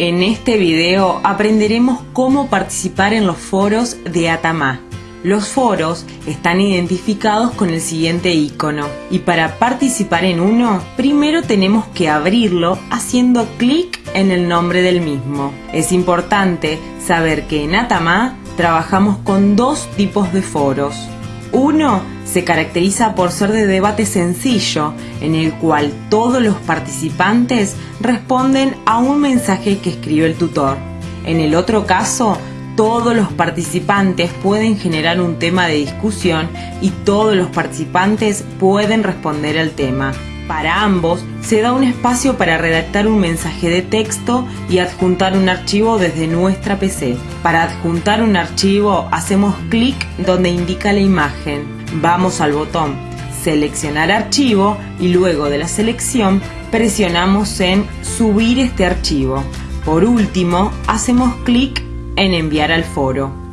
En este video aprenderemos cómo participar en los foros de Atamá. Los foros están identificados con el siguiente icono y para participar en uno, primero tenemos que abrirlo haciendo clic en el nombre del mismo. Es importante saber que en Atamá trabajamos con dos tipos de foros. Uno se caracteriza por ser de debate sencillo, en el cual todos los participantes responden a un mensaje que escribió el tutor. En el otro caso, todos los participantes pueden generar un tema de discusión y todos los participantes pueden responder al tema. Para ambos se da un espacio para redactar un mensaje de texto y adjuntar un archivo desde nuestra PC. Para adjuntar un archivo hacemos clic donde indica la imagen. Vamos al botón seleccionar archivo y luego de la selección presionamos en subir este archivo. Por último hacemos clic en enviar al foro.